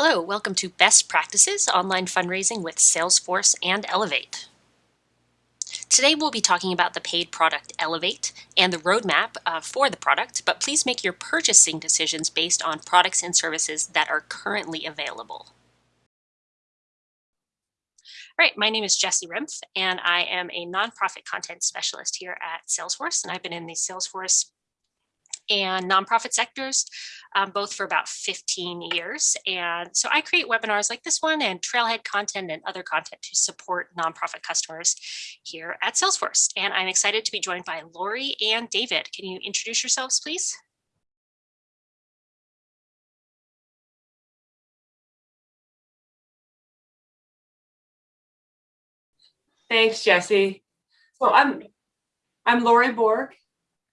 Hello, welcome to Best Practices Online Fundraising with Salesforce and Elevate. Today we'll be talking about the paid product Elevate and the roadmap uh, for the product, but please make your purchasing decisions based on products and services that are currently available. All right, my name is Jessie Rimpf, and I am a nonprofit content specialist here at Salesforce, and I've been in the Salesforce and nonprofit sectors, um, both for about 15 years. And so I create webinars like this one and trailhead content and other content to support nonprofit customers here at Salesforce. And I'm excited to be joined by Lori and David. Can you introduce yourselves, please? Thanks, Jesse. So I'm I'm Lori Borg,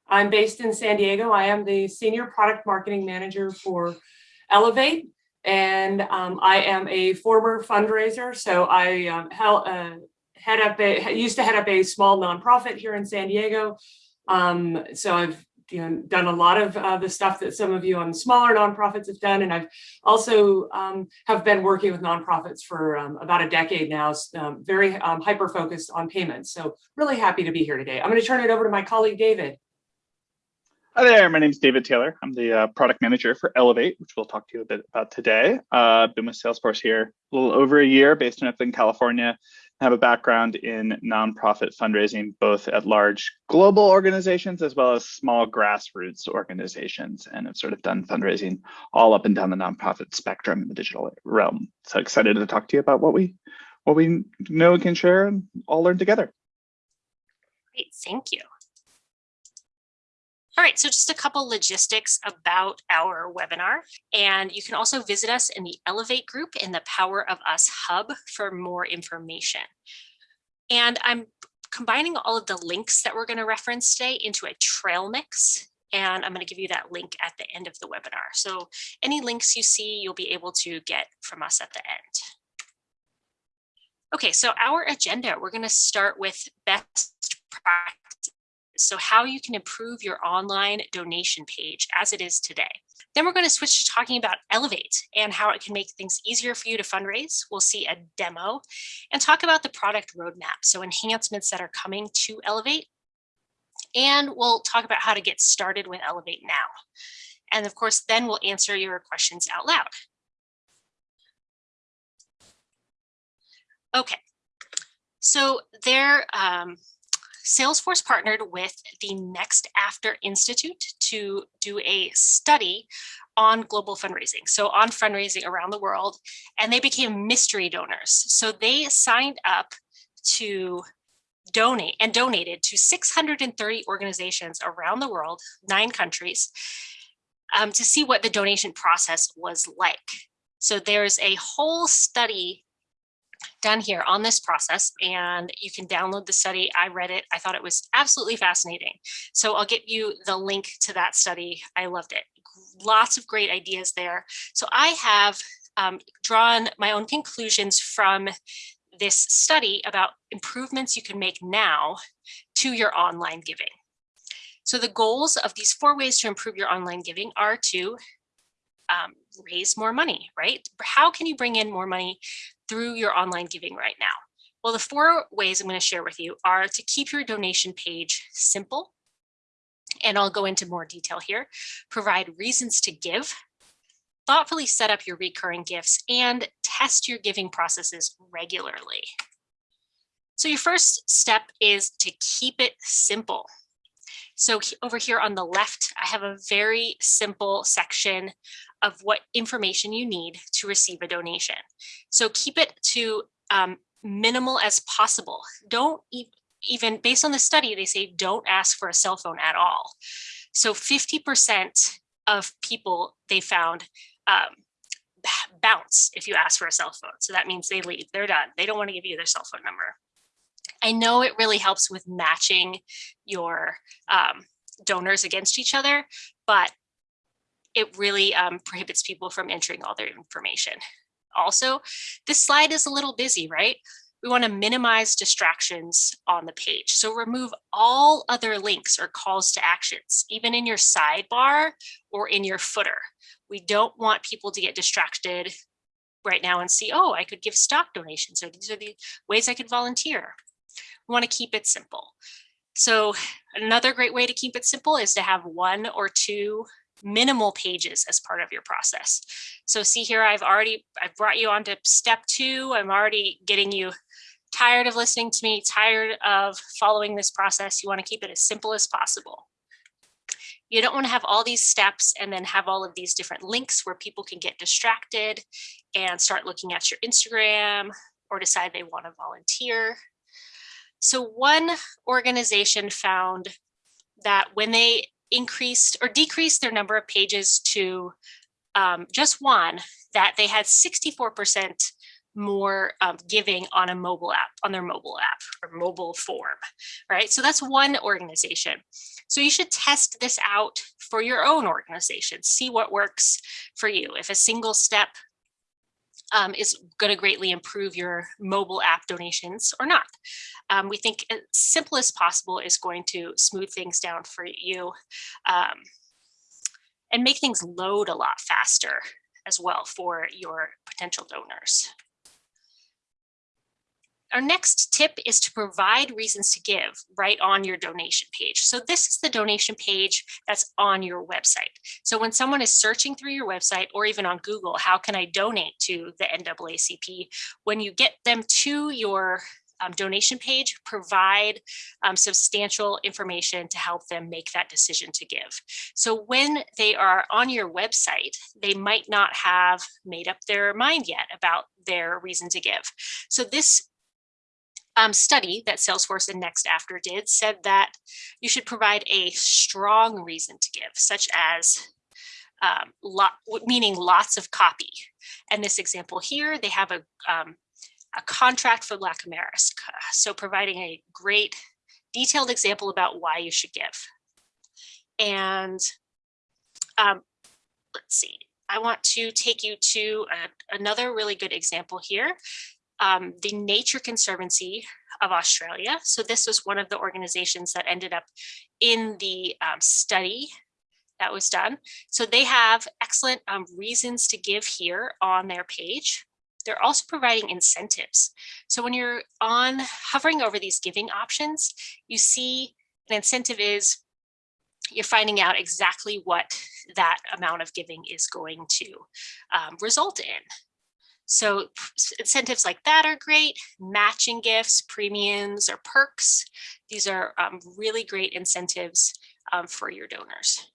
I'm based in San Diego. I am the Senior Product Marketing Manager for Elevate, and um, I am a former fundraiser. So I um, uh, head up a, used to head up a small nonprofit here in San Diego. Um, so I've you know, done a lot of uh, the stuff that some of you on smaller nonprofits have done. And I've also um, have been working with nonprofits for um, about a decade now, um, very um, hyper focused on payments. So really happy to be here today. I'm going to turn it over to my colleague, David. Hi there, my name is David Taylor. I'm the uh, product manager for Elevate, which we'll talk to you a bit about today. Uh, been with Salesforce here a little over a year, based in Oakland, California. I have a background in nonprofit fundraising, both at large global organizations as well as small grassroots organizations, and have sort of done fundraising all up and down the nonprofit spectrum in the digital realm. So excited to talk to you about what we what we know and can share and all learn together. Great, thank you. All right, so just a couple logistics about our webinar. And you can also visit us in the Elevate group in the Power of Us Hub for more information. And I'm combining all of the links that we're going to reference today into a trail mix. And I'm going to give you that link at the end of the webinar. So any links you see, you'll be able to get from us at the end. Okay, so our agenda, we're going to start with best practice so how you can improve your online donation page as it is today. Then we're going to switch to talking about Elevate and how it can make things easier for you to fundraise. We'll see a demo and talk about the product roadmap, so enhancements that are coming to Elevate. And we'll talk about how to get started with Elevate now. And of course, then we'll answer your questions out loud. Okay, so there, um, Salesforce partnered with the NextAfter Institute to do a study on global fundraising, so on fundraising around the world, and they became mystery donors. So they signed up to donate and donated to 630 organizations around the world, nine countries, um, to see what the donation process was like. So there's a whole study done here on this process and you can download the study. I read it. I thought it was absolutely fascinating. So I'll get you the link to that study. I loved it. Lots of great ideas there. So I have um, drawn my own conclusions from this study about improvements you can make now to your online giving. So the goals of these four ways to improve your online giving are to um, raise more money, right? How can you bring in more money through your online giving right now? Well, the four ways I'm going to share with you are to keep your donation page simple, and I'll go into more detail here, provide reasons to give, thoughtfully set up your recurring gifts, and test your giving processes regularly. So your first step is to keep it simple. So over here on the left, I have a very simple section of what information you need to receive a donation. So keep it to um, minimal as possible. Don't e even based on the study, they say don't ask for a cell phone at all. So 50% of people they found um, bounce if you ask for a cell phone. So that means they leave, they're done. They don't want to give you their cell phone number. I know it really helps with matching your um, donors against each other, but it really um, prohibits people from entering all their information. Also, this slide is a little busy, right? We want to minimize distractions on the page. So remove all other links or calls to actions, even in your sidebar or in your footer. We don't want people to get distracted right now and see, oh, I could give stock donations, or these are the ways I could volunteer. We want to keep it simple. So another great way to keep it simple is to have one or two minimal pages as part of your process. So see here, I've already, I've brought you on to step two. I'm already getting you tired of listening to me, tired of following this process. You want to keep it as simple as possible. You don't want to have all these steps and then have all of these different links where people can get distracted and start looking at your Instagram or decide they want to volunteer. So one organization found that when they increased or decreased their number of pages to um, just one, that they had 64% more um, giving on a mobile app, on their mobile app or mobile form, right? So that's one organization. So you should test this out for your own organization, see what works for you. If a single step um, is going to greatly improve your mobile app donations or not. Um, we think as simple as possible is going to smooth things down for you um, and make things load a lot faster as well for your potential donors. Our next tip is to provide reasons to give right on your donation page. So this is the donation page that's on your website. So when someone is searching through your website or even on Google, how can I donate to the NAACP? When you get them to your um, donation page, provide um, substantial information to help them make that decision to give. So when they are on your website, they might not have made up their mind yet about their reason to give. So this um, study that Salesforce and NextAfter did said that you should provide a strong reason to give, such as um, lot, meaning lots of copy. And this example here, they have a, um, a contract for LACamaris. So providing a great detailed example about why you should give. And um, let's see, I want to take you to a, another really good example here um, the Nature Conservancy of Australia. So this was one of the organizations that ended up in the um, study that was done. So they have excellent um, reasons to give here on their page. They're also providing incentives. So when you're on hovering over these giving options, you see an incentive is you're finding out exactly what that amount of giving is going to um, result in. So incentives like that are great. Matching gifts, premiums, or perks. These are um, really great incentives um, for your donors.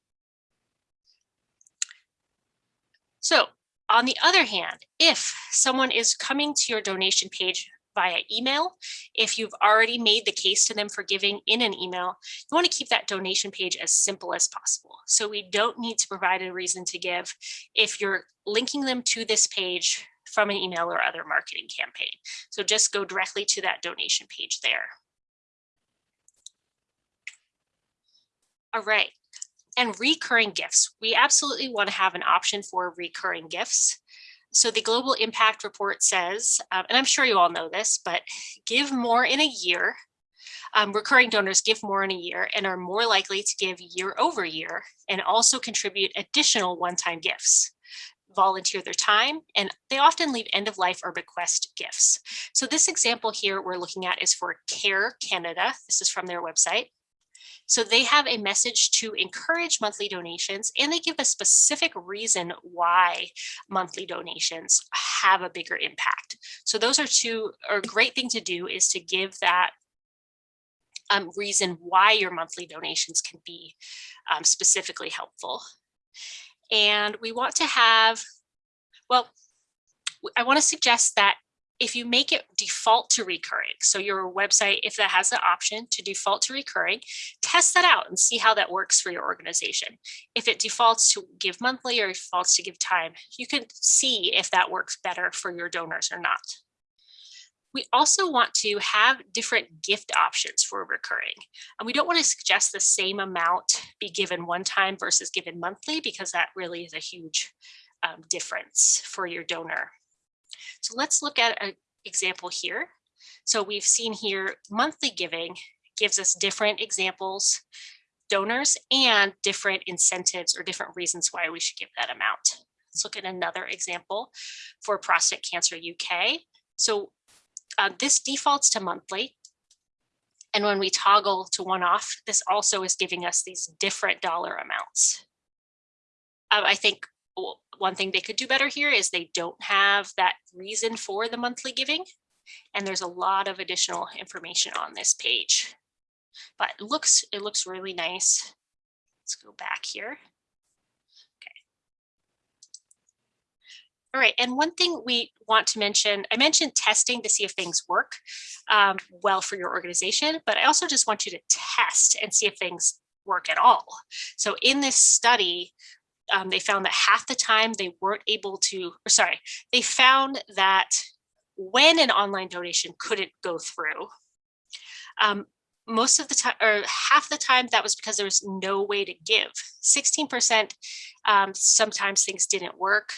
So on the other hand, if someone is coming to your donation page via email, if you've already made the case to them for giving in an email, you want to keep that donation page as simple as possible. So we don't need to provide a reason to give. If you're linking them to this page from an email or other marketing campaign. So just go directly to that donation page there. All right, and recurring gifts. We absolutely want to have an option for recurring gifts. So the Global Impact Report says, um, and I'm sure you all know this, but give more in a year. Um, recurring donors give more in a year and are more likely to give year over year and also contribute additional one-time gifts volunteer their time, and they often leave end of life or bequest gifts. So this example here we're looking at is for CARE Canada. This is from their website. So they have a message to encourage monthly donations and they give a specific reason why monthly donations have a bigger impact. So those are two, or great thing to do is to give that um, reason why your monthly donations can be um, specifically helpful. And we want to have, well, I want to suggest that if you make it default to recurring, so your website, if that has the option to default to recurring, test that out and see how that works for your organization. If it defaults to give monthly or defaults to give time, you can see if that works better for your donors or not. We also want to have different gift options for recurring. And we don't want to suggest the same amount be given one time versus given monthly because that really is a huge um, difference for your donor. So let's look at an example here. So we've seen here monthly giving gives us different examples, donors, and different incentives or different reasons why we should give that amount. Let's look at another example for Prostate Cancer UK. So uh, this defaults to monthly. And when we toggle to one off, this also is giving us these different dollar amounts. Uh, I think one thing they could do better here is they don't have that reason for the monthly giving. And there's a lot of additional information on this page. But it looks it looks really nice. Let's go back here. All right, and one thing we want to mention, I mentioned testing to see if things work um, well for your organization, but I also just want you to test and see if things work at all. So in this study, um, they found that half the time they weren't able to, or sorry, they found that when an online donation couldn't go through, um, most of the time or half the time that was because there was no way to give 16% um, sometimes things didn't work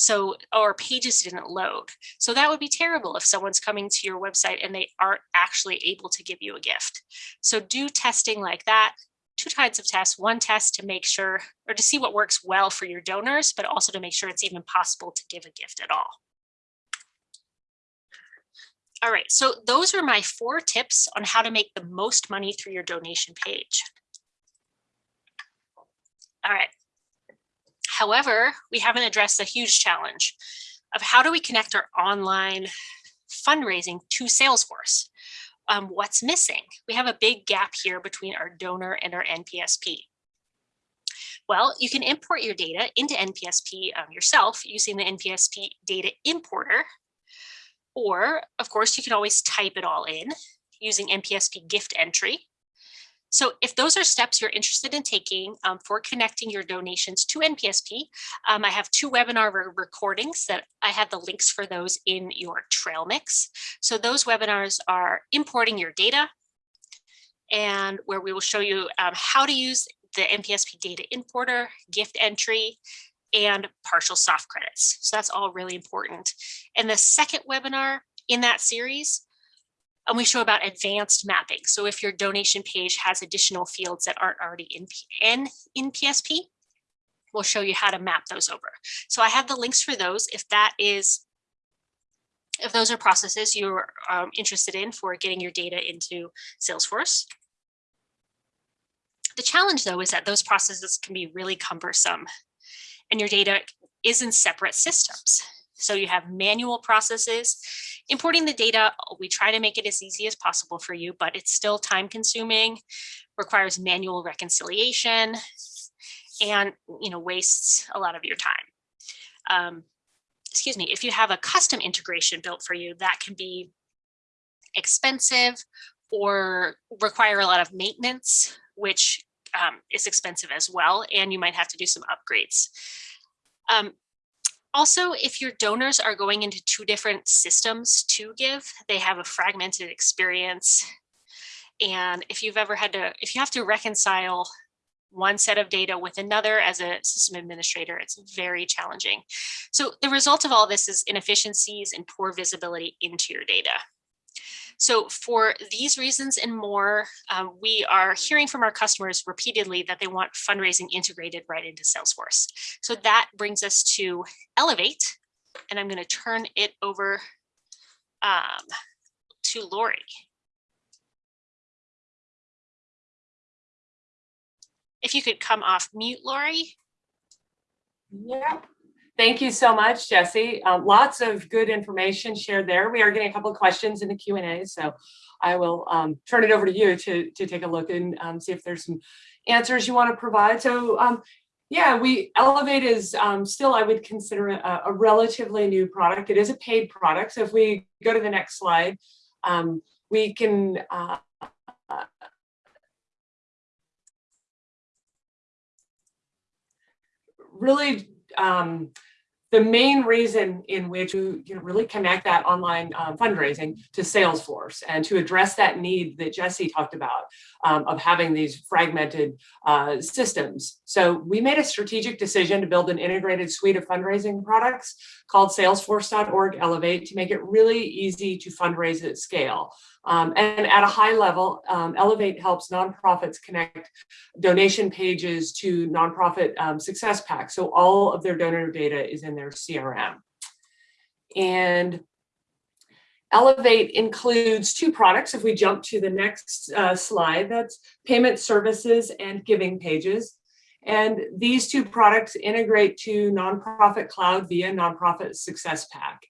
so or pages didn't load so that would be terrible if someone's coming to your website and they aren't actually able to give you a gift so do testing like that two kinds of tests one test to make sure or to see what works well for your donors but also to make sure it's even possible to give a gift at all all right, so those are my four tips on how to make the most money through your donation page. All right. However, we haven't addressed the huge challenge of how do we connect our online fundraising to Salesforce? Um, what's missing? We have a big gap here between our donor and our NPSP. Well, you can import your data into NPSP um, yourself using the NPSP data importer or, of course, you can always type it all in using NPSP gift entry. So if those are steps you're interested in taking um, for connecting your donations to NPSP, um, I have two webinar re recordings that I have the links for those in your trail mix. So those webinars are importing your data and where we will show you um, how to use the NPSP data importer, gift entry, and partial soft credits. So that's all really important. And the second webinar in that series, and we show about advanced mapping. So if your donation page has additional fields that aren't already in, in, NPSP, we'll show you how to map those over. So I have the links for those if that is, if those are processes you're um, interested in for getting your data into Salesforce. The challenge though is that those processes can be really cumbersome and your data is in separate systems. So you have manual processes. Importing the data, we try to make it as easy as possible for you, but it's still time consuming, requires manual reconciliation, and you know wastes a lot of your time. Um, excuse me, if you have a custom integration built for you, that can be expensive or require a lot of maintenance, which um, is expensive as well, and you might have to do some upgrades. Um, also, if your donors are going into two different systems to give, they have a fragmented experience. And if you've ever had to, if you have to reconcile one set of data with another as a system administrator, it's very challenging. So the result of all this is inefficiencies and poor visibility into your data. So for these reasons and more, um, we are hearing from our customers repeatedly that they want fundraising integrated right into Salesforce. So that brings us to Elevate, and I'm going to turn it over um, to Lori. If you could come off mute, Lori. Yeah. Thank you so much, Jesse. Um, lots of good information shared there. We are getting a couple of questions in the Q&A, so I will um, turn it over to you to, to take a look and um, see if there's some answers you want to provide. So um, yeah, we Elevate is um, still, I would consider a, a, relatively new product. It is a paid product. So if we go to the next slide, um, we can uh, really um, the main reason in which you, you know, really connect that online um, fundraising to Salesforce and to address that need that Jesse talked about um, of having these fragmented uh, systems. So we made a strategic decision to build an integrated suite of fundraising products called salesforce.org Elevate to make it really easy to fundraise at scale. Um, and at a high level, um, Elevate helps nonprofits connect donation pages to nonprofit um, success packs. So all of their donor data is in their CRM. And Elevate includes two products. If we jump to the next uh, slide, that's payment services and giving pages. And these two products integrate to Nonprofit Cloud via Nonprofit Success Pack.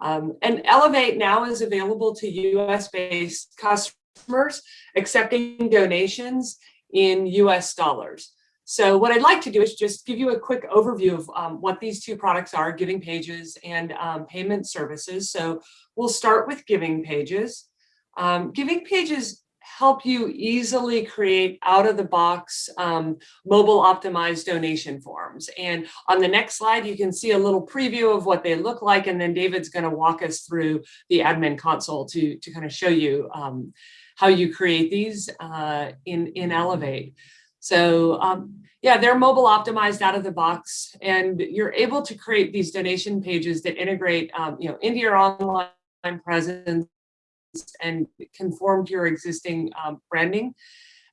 Um, and Elevate now is available to US based customers accepting donations in US dollars. So what I'd like to do is just give you a quick overview of um, what these two products are, Giving Pages and um, Payment Services. So we'll start with Giving Pages. Um, giving Pages help you easily create out of the box um, mobile optimized donation forms. And on the next slide, you can see a little preview of what they look like. And then David's gonna walk us through the admin console to, to kind of show you um, how you create these uh, in, in Elevate. So um, yeah, they're mobile optimized out of the box and you're able to create these donation pages that integrate um, you know, into your online presence and conform to your existing um, branding.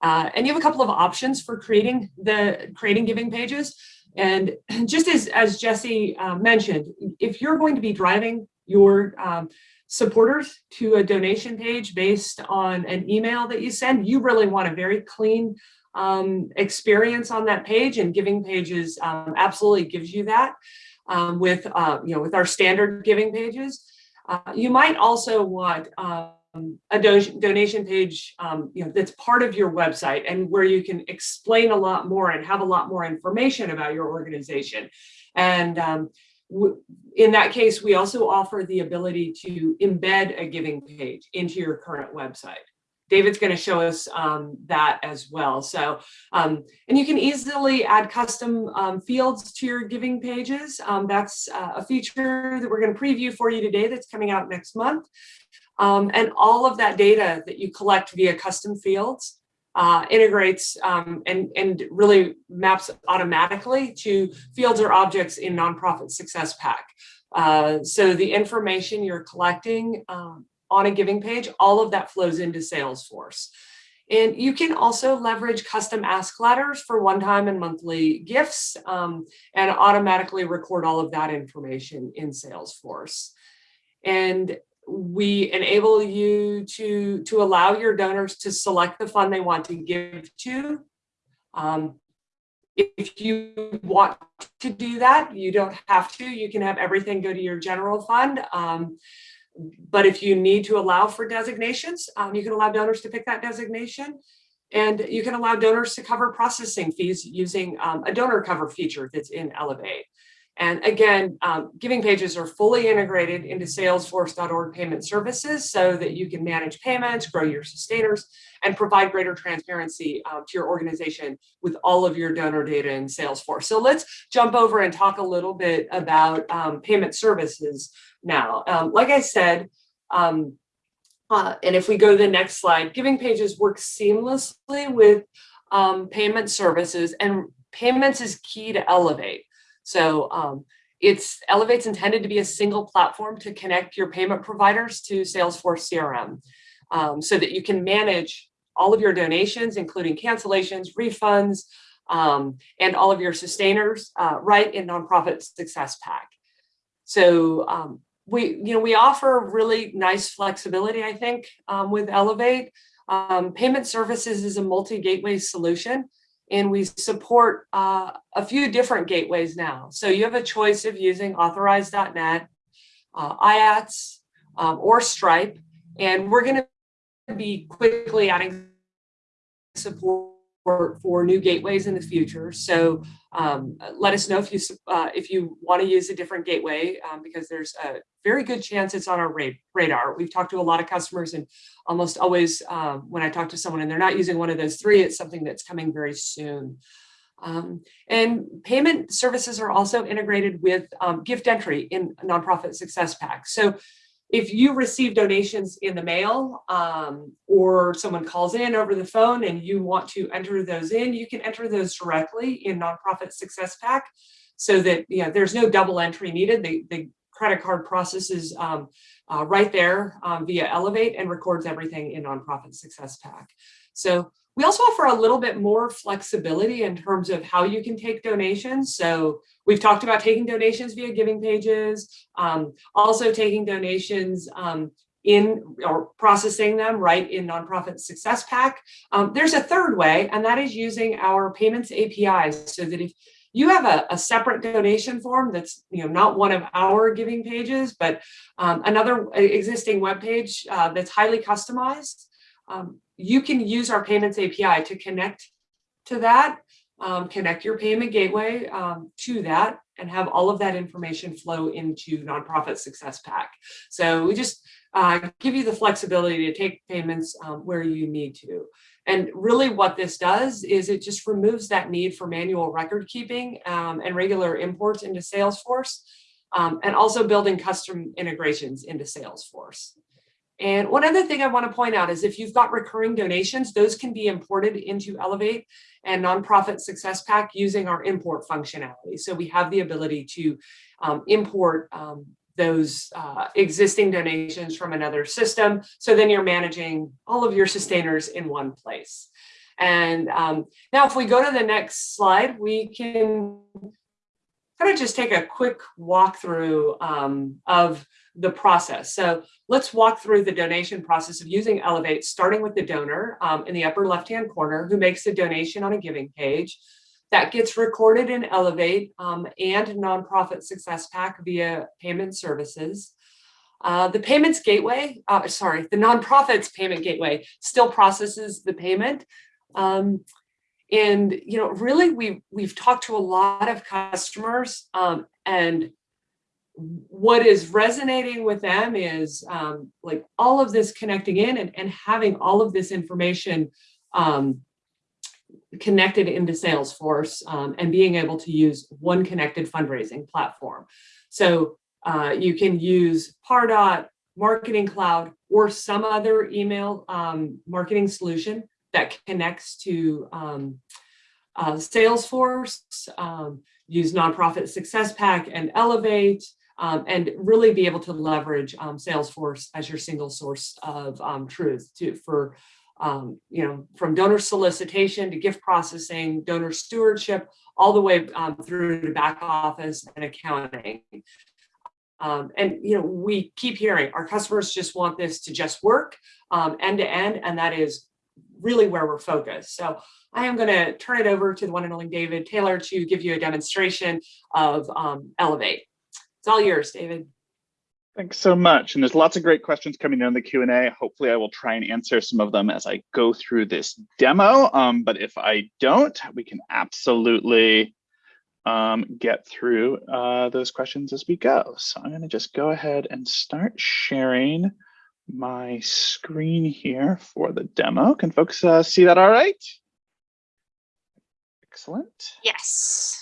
Uh, and you have a couple of options for creating the creating giving pages. And just as, as Jesse uh, mentioned, if you're going to be driving your um, supporters to a donation page based on an email that you send, you really want a very clean um, experience on that page and giving pages um, absolutely gives you that um, with, uh, you know, with our standard giving pages. Uh, you might also want um, a do donation page, um, you know, that's part of your website and where you can explain a lot more and have a lot more information about your organization. And um, in that case, we also offer the ability to embed a giving page into your current website. David's going to show us um, that as well. So, um, and you can easily add custom um, fields to your giving pages. Um, that's uh, a feature that we're going to preview for you today that's coming out next month. Um, and all of that data that you collect via custom fields uh, integrates um, and, and really maps automatically to fields or objects in Nonprofit Success Pack. Uh, so the information you're collecting um, on a giving page, all of that flows into Salesforce. And you can also leverage custom ask letters for one-time and monthly gifts um, and automatically record all of that information in Salesforce. And we enable you to, to allow your donors to select the fund they want to give to. Um, if you want to do that, you don't have to. You can have everything go to your general fund. Um, but if you need to allow for designations, um, you can allow donors to pick that designation. And you can allow donors to cover processing fees using um, a donor cover feature that's in Elevate. And again, um, giving pages are fully integrated into salesforce.org payment services so that you can manage payments, grow your sustainers, and provide greater transparency uh, to your organization with all of your donor data in Salesforce. So let's jump over and talk a little bit about um, payment services now. Um, like I said, um, uh, and if we go to the next slide, giving pages work seamlessly with um, payment services and payments is key to Elevate. So um, it's Elevate's intended to be a single platform to connect your payment providers to Salesforce CRM um, so that you can manage all of your donations, including cancellations, refunds, um, and all of your sustainers uh, right in Nonprofit Success Pack. So um, we, you know, we offer really nice flexibility, I think, um, with Elevate. Um, payment services is a multi-gateway solution and we support uh, a few different gateways now. So you have a choice of using authorize.net, uh, IATS, um, or Stripe, and we're going to be quickly adding support for, for new gateways in the future. So um, let us know if you uh, if you want to use a different gateway um, because there's a very good chance it's on our radar. We've talked to a lot of customers and almost always um, when I talk to someone and they're not using one of those three, it's something that's coming very soon. Um, and payment services are also integrated with um, gift entry in Nonprofit Success Pack. So if you receive donations in the mail um, or someone calls in over the phone and you want to enter those in, you can enter those directly in Nonprofit Success Pack so that you know, there's no double entry needed. The, the credit card processes um, uh, right there um, via Elevate and records everything in Nonprofit Success Pack. So we also offer a little bit more flexibility in terms of how you can take donations. So we've talked about taking donations via giving pages, um, also taking donations um, in or processing them right in Nonprofit Success Pack. Um, there's a third way, and that is using our payments APIs so that if you have a, a, separate donation form that's you know not one of our giving pages, but um, another existing web page uh, that's highly customized. Um, you can use our payments API to connect to that, um, connect your payment gateway um, to that, and have all of that information flow into Nonprofit Success Pack. So we just uh, give you the flexibility to take payments um, where you need to. And really what this does is it just removes that need for manual record keeping um, and regular imports into Salesforce um, and also building custom integrations into Salesforce. And one other thing I want to point out is if you've got recurring donations, those can be imported into Elevate and Nonprofit Success Pack using our import functionality. So we have the ability to um, import um, those uh, existing donations from another system. So then you're managing all of your sustainers in one place. And um, now if we go to the next slide, we can kind of just take a quick walkthrough um, of the process. So let's walk through the donation process of using Elevate, starting with the donor um, in the upper left-hand corner who makes a donation on a giving page. That gets recorded in Elevate um, and Nonprofit Success Pack via payment services. Uh, the payments gateway, uh, sorry, the nonprofit's payment gateway still processes the payment. Um, and, you know, really we've, we've talked to a lot of customers um, and what is resonating with them is um, like all of this connecting in and, and having all of this information um, connected into Salesforce um, and being able to use one connected fundraising platform. So uh, you can use Pardot, Marketing Cloud, or some other email um, marketing solution that connects to um, uh, Salesforce, um, use Nonprofit Success Pack and Elevate, um, and really be able to leverage um, Salesforce as your single source of truth to, for um, you know, from donor solicitation to gift processing, donor stewardship, all the way um, through to back office and accounting. Um, and, you know, we keep hearing our customers just want this to just work um, end to end, and that is really where we're focused. So I am going to turn it over to the one and only David Taylor to give you a demonstration of um, Elevate. It's all yours, David. Thanks so much. And there's lots of great questions coming in the Q&A. Hopefully I will try and answer some of them as I go through this demo. Um, but if I don't, we can absolutely um, get through uh, those questions as we go. So I'm gonna just go ahead and start sharing my screen here for the demo. Can folks uh, see that all right? Excellent. Yes.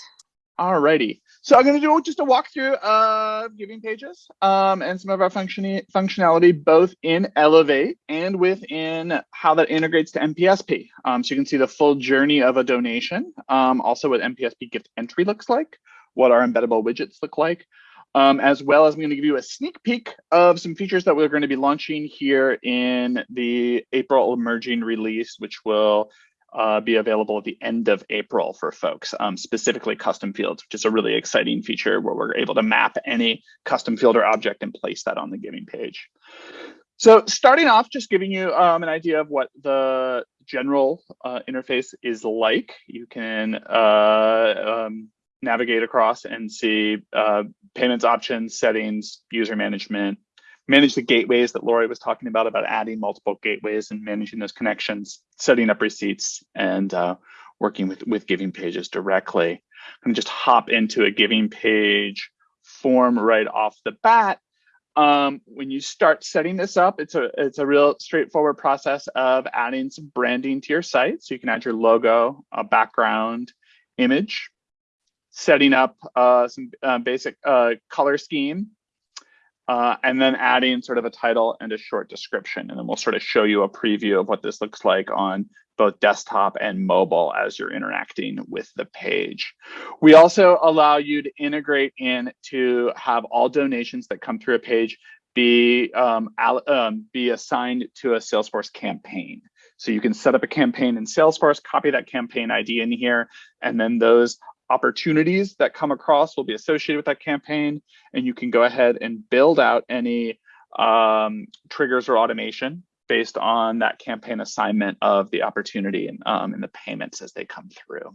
All righty. So I'm going to do just a walkthrough of giving pages um, and some of our function functionality, both in Elevate and within how that integrates to NPSP. Um, so you can see the full journey of a donation, um, also what NPSP gift entry looks like, what our embeddable widgets look like, um, as well as I'm going to give you a sneak peek of some features that we're going to be launching here in the April emerging release, which will uh, be available at the end of April for folks, um, specifically custom fields, which is a really exciting feature where we're able to map any custom field or object and place that on the giving page. So starting off, just giving you um, an idea of what the general uh, interface is like. You can uh, um, navigate across and see uh, payments options, settings, user management, manage the gateways that Lori was talking about, about adding multiple gateways and managing those connections, setting up receipts, and uh, working with, with giving pages directly. I'm just hop into a giving page form right off the bat. Um, when you start setting this up, it's a it's a real straightforward process of adding some branding to your site. So you can add your logo, a background, image, setting up uh, some uh, basic uh, color scheme, uh, and then adding sort of a title and a short description. And then we'll sort of show you a preview of what this looks like on both desktop and mobile as you're interacting with the page. We also allow you to integrate in to have all donations that come through a page be um, um, be assigned to a Salesforce campaign. So you can set up a campaign in Salesforce, copy that campaign ID in here, and then those opportunities that come across will be associated with that campaign. And you can go ahead and build out any um, triggers or automation based on that campaign assignment of the opportunity and, um, and the payments as they come through.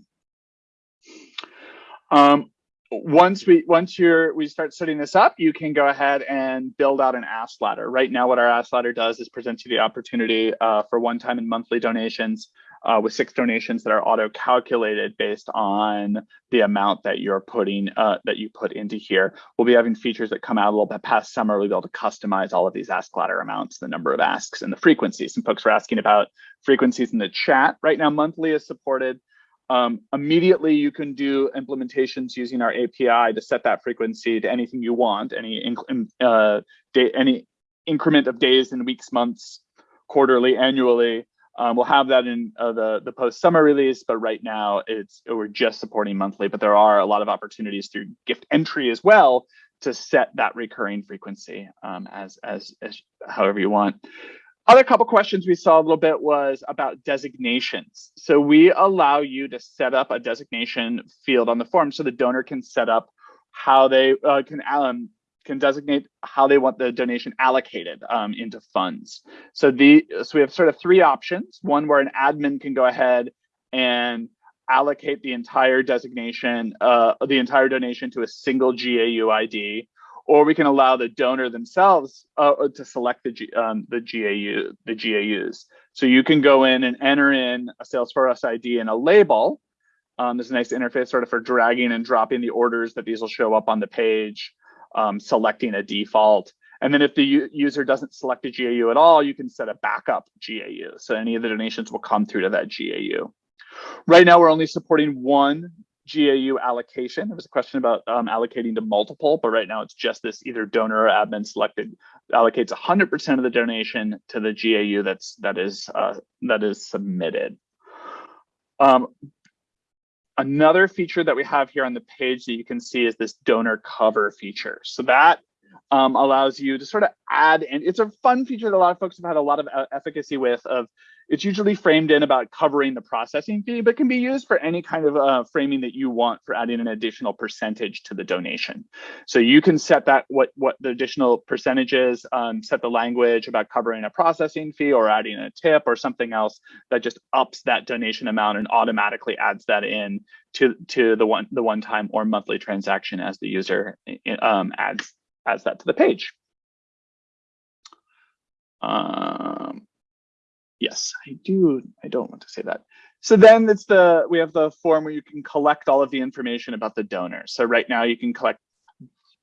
Um, once we once you're we start setting this up, you can go ahead and build out an ask ladder. Right now, what our ask ladder does is present you the opportunity uh, for one-time and monthly donations uh, with six donations that are auto-calculated based on the amount that you're putting uh, that you put into here. We'll be having features that come out a little bit past summer. We'll be able to customize all of these ask ladder amounts, the number of asks, and the frequency. Some folks were asking about frequencies in the chat. Right now, monthly is supported. Um, immediately, you can do implementations using our API to set that frequency to anything you want, any uh, day, any increment of days and weeks, months, quarterly, annually. Um, we'll have that in uh, the the post summer release, but right now it's we're just supporting monthly. But there are a lot of opportunities through gift entry as well to set that recurring frequency um, as, as as however you want. Other couple questions we saw a little bit was about designations. So we allow you to set up a designation field on the form so the donor can set up how they uh, can um, can designate how they want the donation allocated um, into funds. So the so we have sort of three options. One where an admin can go ahead and allocate the entire designation, uh, the entire donation to a single GAU ID or we can allow the donor themselves uh, to select the, G, um, the GAU, the GAUs. So you can go in and enter in a Salesforce ID and a label. Um, there's a nice interface sort of for dragging and dropping the orders that these will show up on the page, um, selecting a default. And then if the user doesn't select a GAU at all, you can set a backup GAU. So any of the donations will come through to that GAU. Right now, we're only supporting one GAU allocation. There was a question about um, allocating to multiple, but right now it's just this either donor or admin selected allocates 100% of the donation to the GAU that's that is uh, that is submitted. Um, another feature that we have here on the page that you can see is this donor cover feature. So that um, allows you to sort of add, and it's a fun feature that a lot of folks have had a lot of efficacy with of it's usually framed in about covering the processing fee, but can be used for any kind of uh, framing that you want for adding an additional percentage to the donation. So you can set that what what the additional percentage is, um, set the language about covering a processing fee or adding a tip or something else that just ups that donation amount and automatically adds that in to to the one the one time or monthly transaction as the user um, adds adds that to the page. Um, yes, I do. I don't want to say that. So then it's the we have the form where you can collect all of the information about the donor. So right now you can collect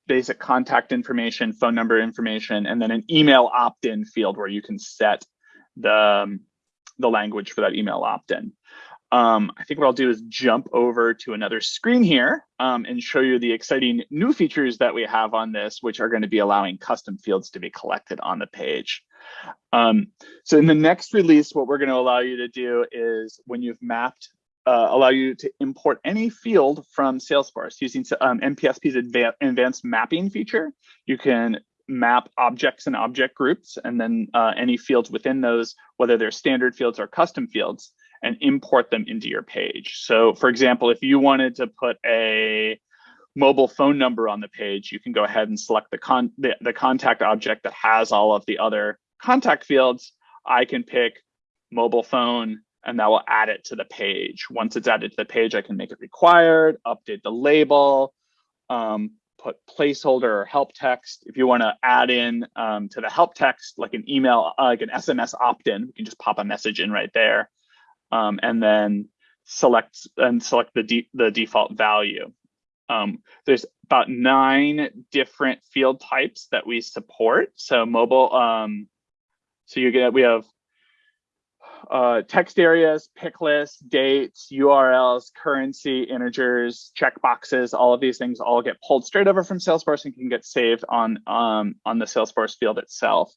basic contact information, phone number information, and then an email opt-in field where you can set the, um, the language for that email opt-in. Um, I think what I'll do is jump over to another screen here um, and show you the exciting new features that we have on this, which are going to be allowing custom fields to be collected on the page. Um, so in the next release, what we're going to allow you to do is when you've mapped, uh, allow you to import any field from Salesforce using um, NPSP's advanced mapping feature. You can map objects and object groups and then uh, any fields within those, whether they're standard fields or custom fields and import them into your page. So for example, if you wanted to put a mobile phone number on the page, you can go ahead and select the, con the, the contact object that has all of the other contact fields. I can pick mobile phone and that will add it to the page. Once it's added to the page, I can make it required, update the label, um, put placeholder or help text. If you want to add in um, to the help text, like an email, uh, like an SMS opt-in, you can just pop a message in right there um, and then select and select the, de the default value. Um, there's about nine different field types that we support. So mobile, um, so you get, we have uh, text areas, pick lists, dates, URLs, currency, integers, checkboxes, all of these things all get pulled straight over from Salesforce and can get saved on, um, on the Salesforce field itself.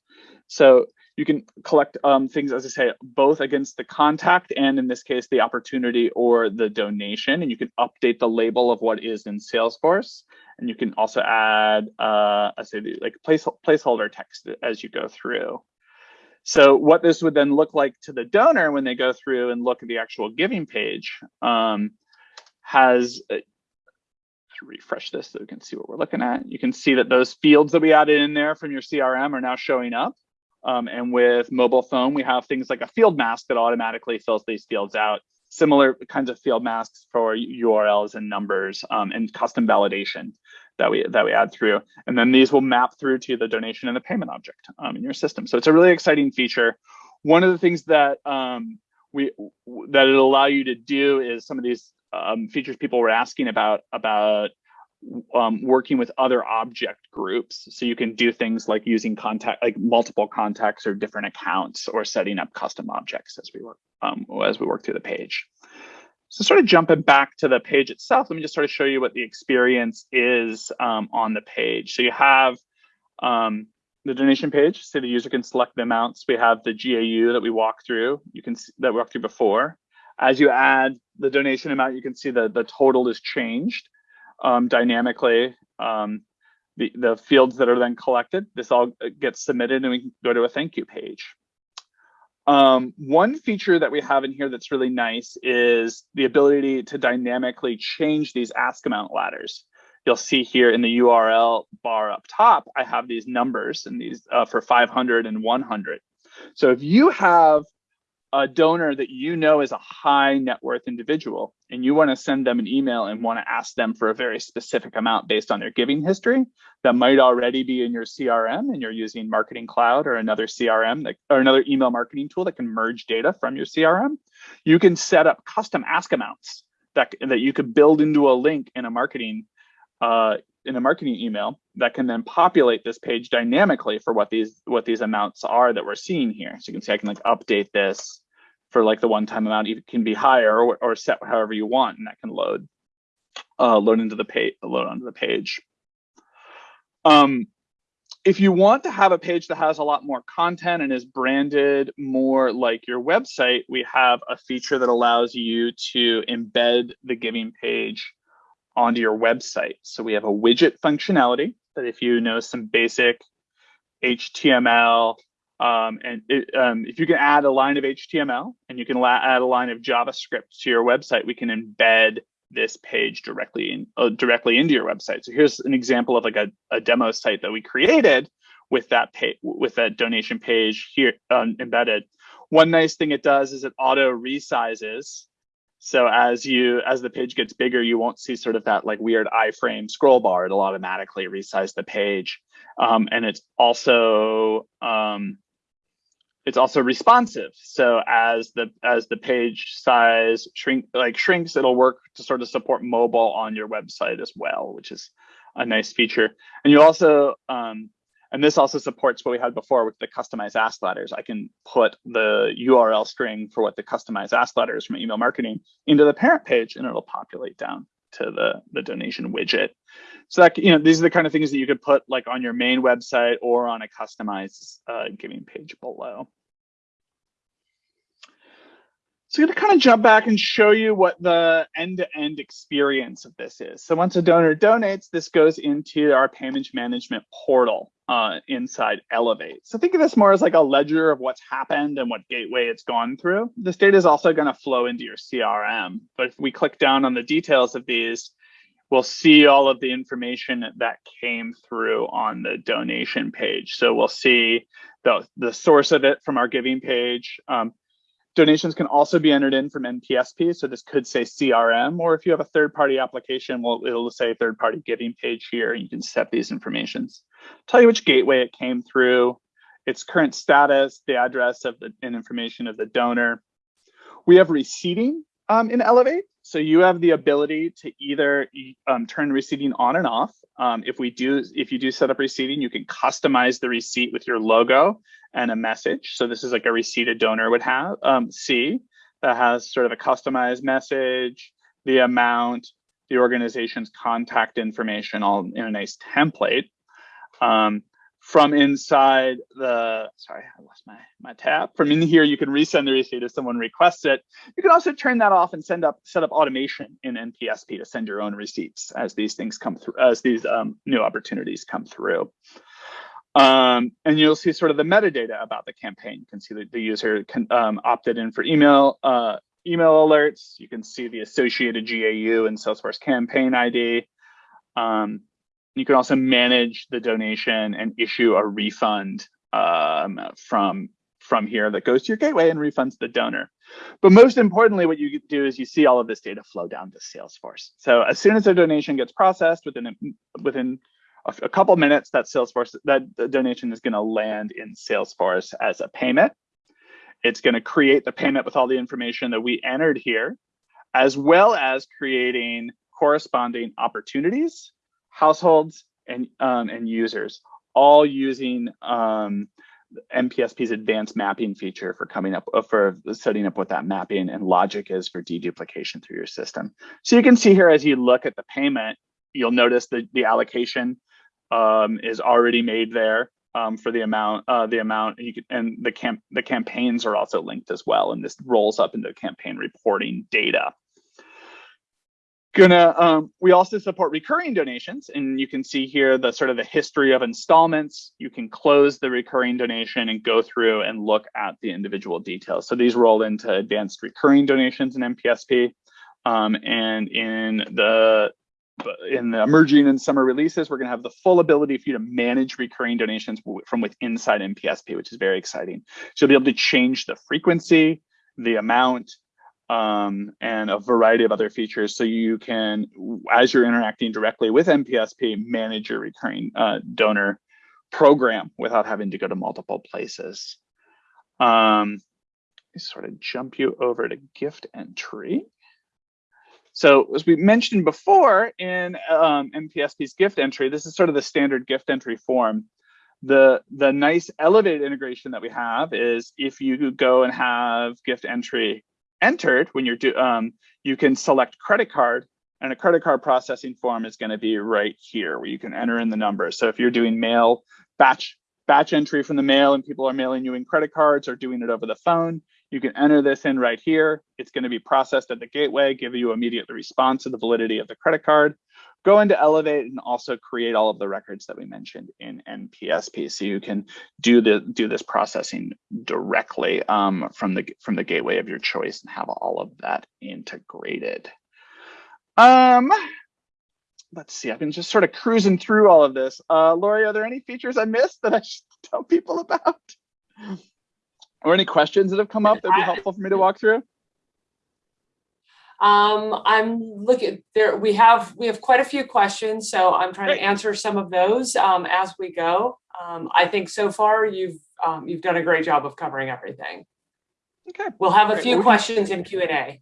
So you can collect um, things, as I say, both against the contact and in this case, the opportunity or the donation, and you can update the label of what is in Salesforce. And you can also add, uh, I say, like place, placeholder text as you go through. So what this would then look like to the donor when they go through and look at the actual giving page um, has, uh, to refresh this so we can see what we're looking at. You can see that those fields that we added in there from your CRM are now showing up. Um, and with mobile phone, we have things like a field mask that automatically fills these fields out. Similar kinds of field masks for URLs and numbers um, and custom validation that we that we add through. And then these will map through to the donation and the payment object um, in your system. So it's a really exciting feature. One of the things that um, we that it'll allow you to do is some of these um, features people were asking about about um, working with other object groups. So you can do things like using contact, like multiple contacts or different accounts or setting up custom objects as we work, um, as we work through the page. So sort of jumping back to the page itself, let me just sort of show you what the experience is um, on the page. So you have um, the donation page, so the user can select the amounts. We have the GAU that we walk through, you can see that we walked through before. As you add the donation amount, you can see that the total is changed um, dynamically. Um, the, the fields that are then collected, this all gets submitted and we can go to a thank you page. Um, one feature that we have in here that's really nice is the ability to dynamically change these ask amount ladders. You'll see here in the URL bar up top, I have these numbers and these uh, for 500 and 100. So if you have a donor that you know is a high net worth individual and you want to send them an email and want to ask them for a very specific amount based on their giving history that might already be in your CRM and you're using Marketing Cloud or another CRM that, or another email marketing tool that can merge data from your CRM, you can set up custom ask amounts that, that you could build into a link in a marketing uh, in a marketing email that can then populate this page dynamically for what these what these amounts are that we're seeing here. So you can see I can like update this for like the one-time amount. It can be higher or, or set however you want, and that can load uh, load into the page load onto the page. Um, if you want to have a page that has a lot more content and is branded more like your website, we have a feature that allows you to embed the giving page onto your website. So we have a widget functionality that if you know some basic HTML, um, and it, um, if you can add a line of HTML and you can add a line of JavaScript to your website, we can embed this page directly in, uh, directly into your website. So here's an example of like a, a demo site that we created with that with that donation page here um, embedded. One nice thing it does is it auto resizes so as you as the page gets bigger, you won't see sort of that like weird iframe scroll bar. It'll automatically resize the page, um, and it's also um, it's also responsive. So as the as the page size shrink like shrinks, it'll work to sort of support mobile on your website as well, which is a nice feature. And you also um, and this also supports what we had before with the customized ask ladders. I can put the URL string for what the customized ask ladders from email marketing into the parent page and it'll populate down to the, the donation widget. So that, you know, these are the kind of things that you could put like on your main website or on a customized uh, giving page below. So I'm going to kind of jump back and show you what the end-to-end -end experience of this is. So once a donor donates, this goes into our payment management portal uh, inside Elevate. So think of this more as like a ledger of what's happened and what gateway it's gone through. This data is also going to flow into your CRM. But if we click down on the details of these, we'll see all of the information that came through on the donation page. So we'll see the, the source of it from our giving page. Um, Donations can also be entered in from NPSP. So this could say CRM, or if you have a third party application, well, it'll say third party giving page here. and You can set these informations. Tell you which gateway it came through, its current status, the address of the and information of the donor. We have receiving um, in Elevate. So you have the ability to either um, turn receipting on and off. Um, if we do, if you do set up receipting, you can customize the receipt with your logo and a message. So this is like a receipt a donor would have um, see that has sort of a customized message, the amount, the organization's contact information all in a nice template. Um, from inside the, sorry, I lost my, my tab. From in here, you can resend the receipt if someone requests it. You can also turn that off and send up, set up automation in NPSP to send your own receipts as these things come through, as these um, new opportunities come through. Um, and you'll see sort of the metadata about the campaign. You can see that the user can, um, opted in for email, uh, email alerts. You can see the associated GAU and Salesforce campaign ID. Um, you can also manage the donation and issue a refund um, from from here that goes to your gateway and refunds the donor. But most importantly, what you do is you see all of this data flow down to Salesforce. So as soon as a donation gets processed within a, within a, a couple minutes, that Salesforce that donation is going to land in Salesforce as a payment. It's going to create the payment with all the information that we entered here, as well as creating corresponding opportunities households and um, and users, all using um, NPSP's advanced mapping feature for coming up uh, for setting up what that mapping and logic is for deduplication through your system. So you can see here as you look at the payment, you'll notice that the allocation um, is already made there um, for the amount uh, the amount you can, and the camp the campaigns are also linked as well, and this rolls up into campaign reporting data gonna um, we also support recurring donations and you can see here the sort of the history of installments. You can close the recurring donation and go through and look at the individual details. So these roll into advanced recurring donations in NPSP um, and in the in the emerging and summer releases we're going to have the full ability for you to manage recurring donations from within inside NPSP which is very exciting. So you'll be able to change the frequency the amount um, and a variety of other features. So you can, as you're interacting directly with NPSP, manage your recurring uh, donor program without having to go to multiple places. Um, sort of jump you over to gift entry. So as we mentioned before in um, NPSP's gift entry, this is sort of the standard gift entry form. The, the nice Elevate integration that we have is if you go and have gift entry entered when you're do um, you can select credit card and a credit card processing form is going to be right here where you can enter in the number. So if you're doing mail batch batch entry from the mail and people are mailing you in credit cards or doing it over the phone, you can enter this in right here. It's going to be processed at the gateway, give you immediate response to the validity of the credit card go into Elevate and also create all of the records that we mentioned in NPSP. So you can do the do this processing directly um, from the from the gateway of your choice and have all of that integrated. Um, let's see, I've been just sort of cruising through all of this. Uh, Lori, are there any features I missed that I should tell people about? Or any questions that have come up that would be helpful for me to walk through? Um, I'm looking there. We have we have quite a few questions, so I'm trying Great. to answer some of those um, as we go. Um, I think so far you've um, you've done a great job of covering everything. Okay, We'll have a Great. few Well, we can- questions in Q and A.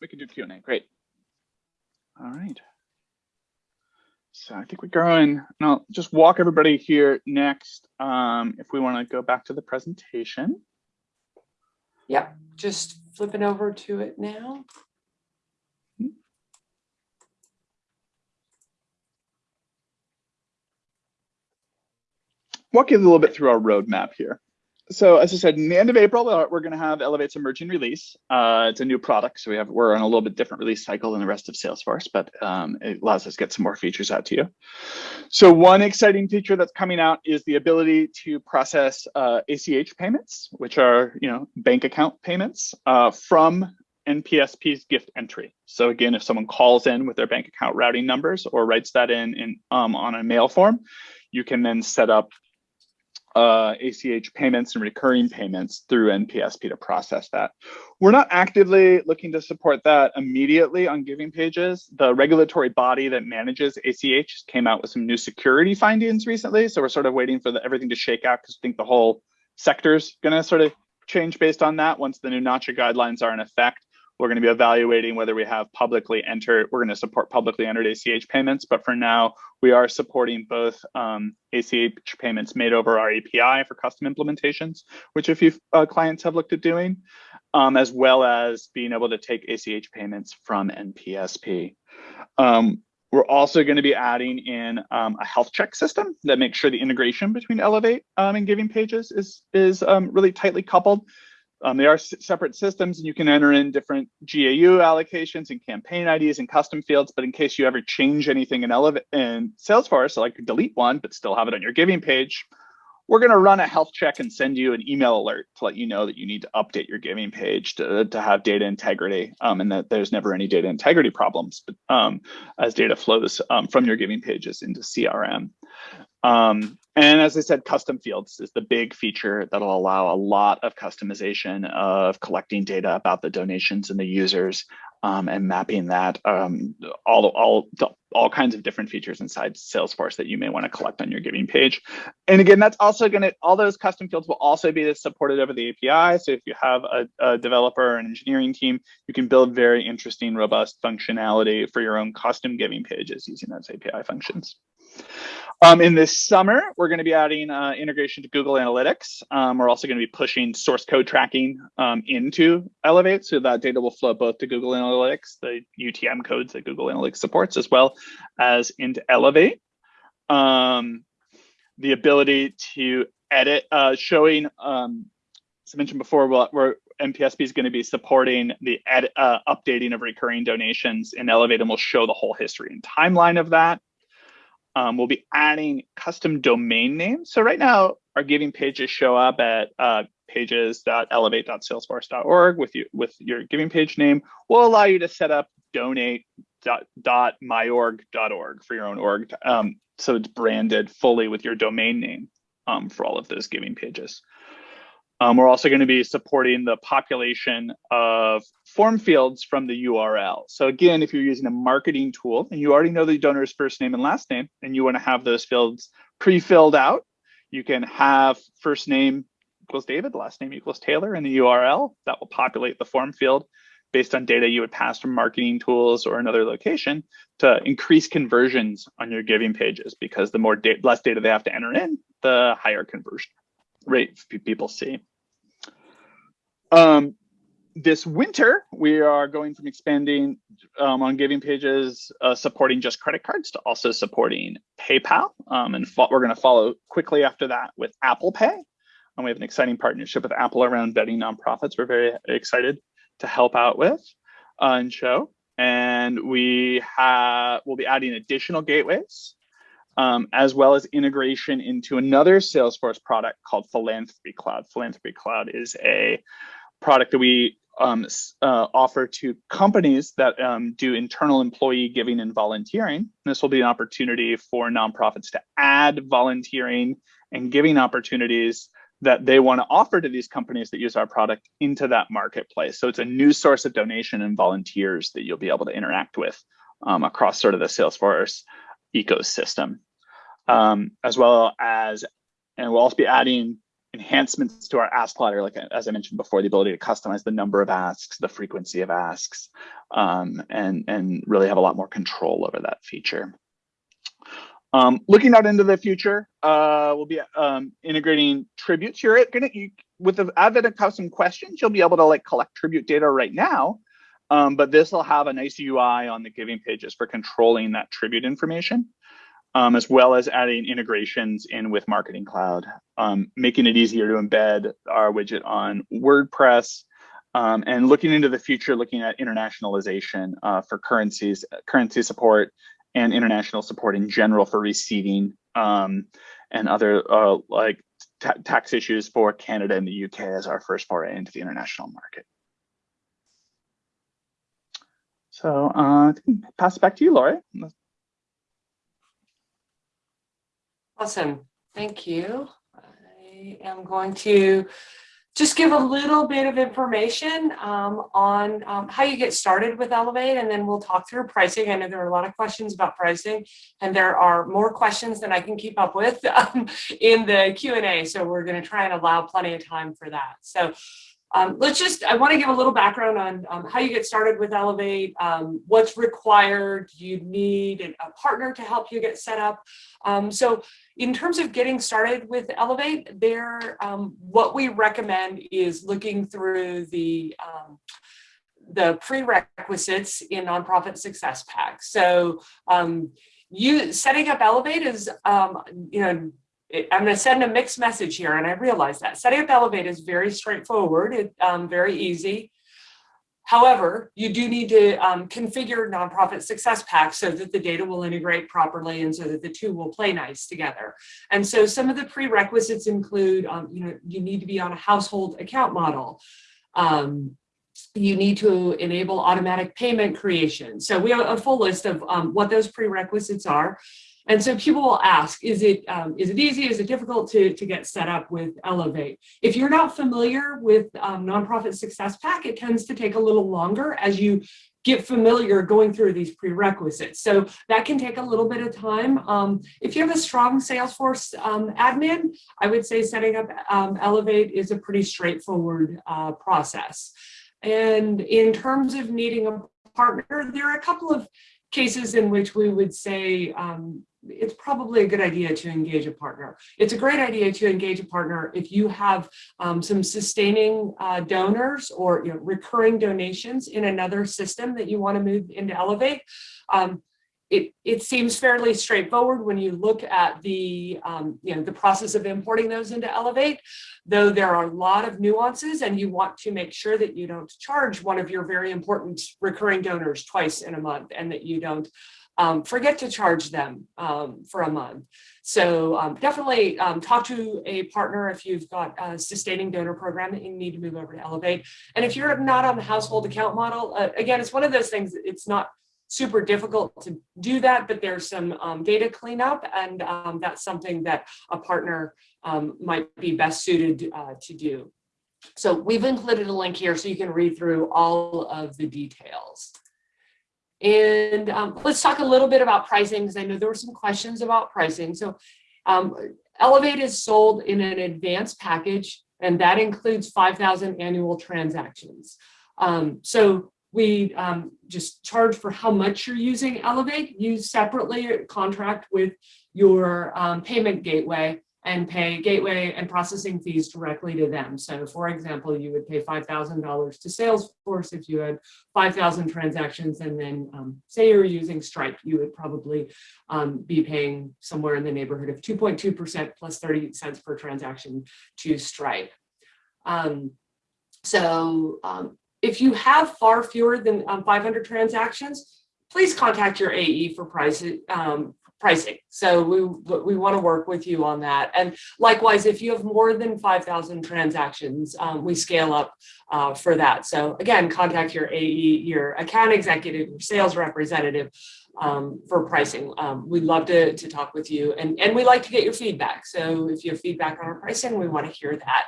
we can do Q and A. Great. All right. So I think we're going, and I'll just walk everybody here next. Um, if we want to go back to the presentation. Yep, just flipping over to it now. Walk you a little bit through our roadmap here. So as I said, in the end of April, uh, we're going to have Elevate's emerging release. Uh, it's a new product, so we have we're on a little bit different release cycle than the rest of Salesforce, but um, it allows us to get some more features out to you. So one exciting feature that's coming out is the ability to process uh, ACH payments, which are you know bank account payments uh, from NPSP's gift entry. So again, if someone calls in with their bank account routing numbers or writes that in, in um, on a mail form, you can then set up uh, ACH payments and recurring payments through NPSP to process that. We're not actively looking to support that immediately on giving pages. The regulatory body that manages ACH came out with some new security findings recently. So we're sort of waiting for the, everything to shake out because I think the whole sector's gonna sort of change based on that once the new NACHA guidelines are in effect. We're going to be evaluating whether we have publicly entered, we're going to support publicly entered ACH payments, but for now, we are supporting both um, ACH payments made over our API for custom implementations, which a few uh, clients have looked at doing, um, as well as being able to take ACH payments from NPSP. Um, we're also going to be adding in um, a health check system that makes sure the integration between Elevate um, and Giving Pages is, is um, really tightly coupled. Um, they are separate systems and you can enter in different GAU allocations and campaign IDs and custom fields. But in case you ever change anything in Elevate in Salesforce, so like delete one, but still have it on your giving page, we're going to run a health check and send you an email alert to let you know that you need to update your giving page to, to have data integrity um, and that there's never any data integrity problems but, um, as data flows um, from your giving pages into CRM. Um, and as I said, custom fields is the big feature that'll allow a lot of customization of collecting data about the donations and the users um, and mapping that um, all, all, all kinds of different features inside Salesforce that you may want to collect on your giving page. And again, that's also going to, all those custom fields will also be supported over the API. So if you have a, a developer or an engineering team, you can build very interesting, robust functionality for your own custom giving pages using those API functions. Um, in this summer, we're going to be adding uh, integration to Google Analytics. Um, we're also going to be pushing source code tracking um, into Elevate, so that data will flow both to Google Analytics, the UTM codes that Google Analytics supports, as well as into Elevate. Um, the ability to edit, uh, showing, um, as I mentioned before, we're, NPSP is going to be supporting the uh, updating of recurring donations in Elevate, and we'll show the whole history and timeline of that. Um, we'll be adding custom domain names. So right now, our giving pages show up at uh, pages.elevate.salesforce.org with you with your giving page name. We'll allow you to set up donate.myorg.org for your own org. Um, so it's branded fully with your domain name um, for all of those giving pages. Um, we're also going to be supporting the population of form fields from the URL. So again, if you're using a marketing tool and you already know the donor's first name and last name, and you want to have those fields pre-filled out, you can have first name equals David, last name equals Taylor in the URL. That will populate the form field based on data you would pass from marketing tools or another location to increase conversions on your giving pages because the more da less data they have to enter in, the higher conversion rate people see. Um, this winter, we are going from expanding um, on giving pages, uh, supporting just credit cards to also supporting PayPal. Um, and we're going to follow quickly after that with Apple Pay. And we have an exciting partnership with Apple around vetting nonprofits. We're very excited to help out with uh, and show. And we have we'll be adding additional gateways um, as well as integration into another Salesforce product called Philanthropy Cloud. Philanthropy Cloud is a product that we um, uh, offer to companies that um, do internal employee giving and volunteering. This will be an opportunity for nonprofits to add volunteering and giving opportunities that they want to offer to these companies that use our product into that marketplace. So it's a new source of donation and volunteers that you'll be able to interact with um, across sort of the Salesforce ecosystem, um, as well as, and we'll also be adding enhancements to our ask ladder, like as I mentioned before, the ability to customize the number of asks, the frequency of asks, um, and, and really have a lot more control over that feature. Um, looking out into the future, uh, we'll be um, integrating tributes. You're gonna, you, with the advent of custom questions, you'll be able to like collect tribute data right now, um, but this will have a nice UI on the giving pages for controlling that tribute information, um, as well as adding integrations in with Marketing Cloud, um, making it easier to embed our widget on WordPress, um, and looking into the future, looking at internationalization uh, for currencies, currency support, and international support in general for receiving um, and other uh, like tax issues for Canada and the UK as our first foray into the international market. So uh, pass it back to you, Lori. Awesome. Thank you. I am going to just give a little bit of information um, on um, how you get started with Elevate, and then we'll talk through pricing. I know there are a lot of questions about pricing, and there are more questions than I can keep up with um, in the Q&A, so we're going to try and allow plenty of time for that. So um, let's just, I want to give a little background on um, how you get started with Elevate, um, what's required, you need a partner to help you get set up. Um, so in terms of getting started with Elevate, there, um, what we recommend is looking through the um, the prerequisites in nonprofit success pack. So you setting up Elevate is, you know, I'm going to send a mixed message here, and I realize that. Setting up Elevate is very straightforward, it, um, very easy. However, you do need to um, configure nonprofit success packs so that the data will integrate properly and so that the two will play nice together. And so some of the prerequisites include, um, you know, you need to be on a household account model. Um, you need to enable automatic payment creation. So we have a full list of um, what those prerequisites are. And so people will ask, is it, um, is it easy, is it difficult to, to get set up with Elevate? If you're not familiar with um, Nonprofit Success Pack, it tends to take a little longer as you get familiar going through these prerequisites. So that can take a little bit of time. Um, if you have a strong Salesforce um, admin, I would say setting up um, Elevate is a pretty straightforward uh, process. And in terms of needing a partner, there are a couple of cases in which we would say um, it's probably a good idea to engage a partner. It's a great idea to engage a partner if you have um, some sustaining uh, donors or you know, recurring donations in another system that you want to move into Elevate. Um, it, it seems fairly straightforward when you look at the, um, you know, the process of importing those into Elevate, though there are a lot of nuances and you want to make sure that you don't charge one of your very important recurring donors twice in a month and that you don't um, forget to charge them um, for a month. So um, definitely um, talk to a partner if you've got a sustaining donor program that you need to move over to Elevate. And if you're not on the household account model, uh, again, it's one of those things, it's not super difficult to do that, but there's some um, data cleanup and um, that's something that a partner might be best suited uh, to do. So we've included a link here so you can read through all of the details. And um, let's talk a little bit about pricing because I know there were some questions about pricing. So um, Elevate is sold in an advanced package and that includes 5,000 annual transactions. Um, so we um, just charge for how much you're using Elevate. You separately contract with your um, payment gateway and pay gateway and processing fees directly to them. So for example, you would pay $5,000 to Salesforce if you had 5,000 transactions and then um, say you're using Stripe, you would probably um, be paying somewhere in the neighborhood of 2.2% plus 30 cents per transaction to Stripe. Um, so um, if you have far fewer than um, 500 transactions, please contact your AE for price, um, pricing. So we, we want to work with you on that. And likewise, if you have more than 5,000 transactions, um, we scale up uh, for that. So again, contact your AE, your account executive, your sales representative um, for pricing. Um, we'd love to, to talk with you and, and we like to get your feedback. So if you have feedback on our pricing, we want to hear that.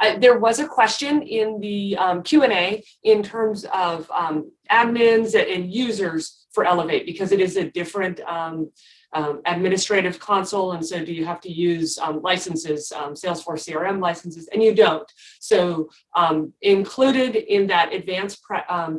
Uh, there was a question in the um, Q&A in terms of um, admins and users for Elevate because it is a different um, um administrative console. And so do you have to use um, licenses, um, Salesforce CRM licenses, and you don't. So included in that advanced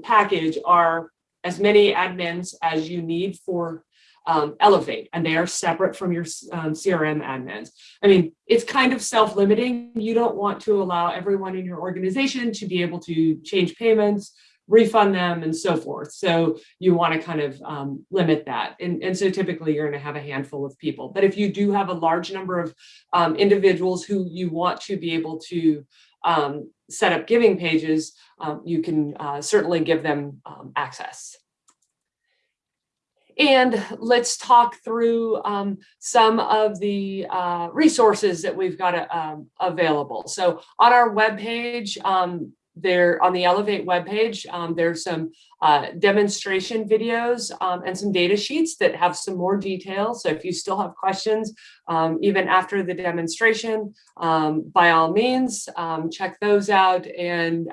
package are as many admins as you need for um, Elevate, and they are separate from your um, CRM admins. I mean, it's kind of self-limiting. You don't want to allow everyone in your organization to be able to change payments, refund them, and so forth. So you want to kind of um, limit that. And, and so typically you're going to have a handful of people. But if you do have a large number of um, individuals who you want to be able to um, set up giving pages, um, you can uh, certainly give them access. And let's talk through um, some of the uh, resources that we've got uh, um, available. So on our webpage, um, there on the Elevate webpage, um, there's some uh, demonstration videos um, and some data sheets that have some more details. So if you still have questions, um, even after the demonstration, by all means, check those out. And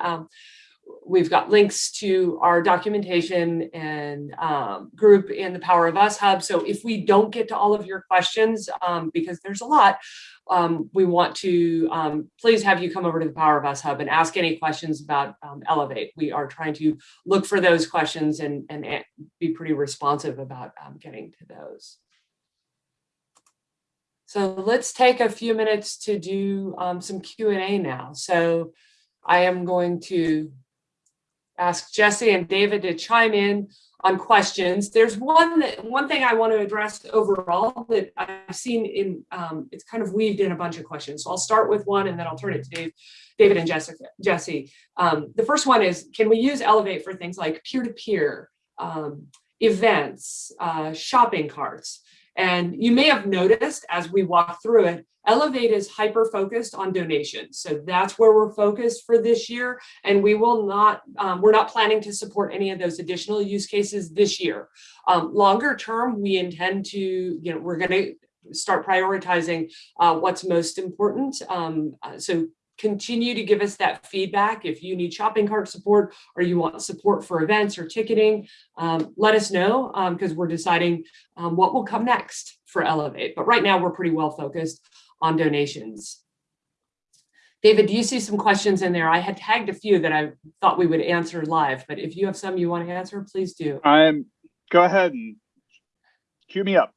we've got links to our documentation and um, group in the Power of Us Hub. So if we don't get to all of your questions, um, because there's a lot, um, we want to um, please have you come over to the Power of Us Hub and ask any questions about um, Elevate. We are trying to look for those questions and, and be pretty responsive about um, getting to those. So let's take a few minutes to do some Q&A now. So I am going to ask Jesse and David to chime in on questions. There's one that, one thing I want to address overall that I've seen in, um, it's kind of weaved in a bunch of questions. So I'll start with one and then I'll turn it to Dave, David and Jessica, Jesse. Um, the first one is, can we use Elevate for things like peer-to-peer, -peer, um, events, uh, shopping carts? And you may have noticed as we walk through it, Elevate is hyper focused on donations. So that's where we're focused for this year. And we will not, um, we're not planning to support any of those additional use cases this year. Um, longer term, we intend to, you know, we're going to start prioritizing uh, what's most important. Um, uh, so continue to give us that feedback. If you need shopping cart support or you want support for events or ticketing, um, let us know because um, we're deciding um, what will come next for Elevate. But right now we're pretty well focused on donations. David, do you see some questions in there? I had tagged a few that I thought we would answer live, but if you have some you want to answer, please do. I'm go ahead and cue me up.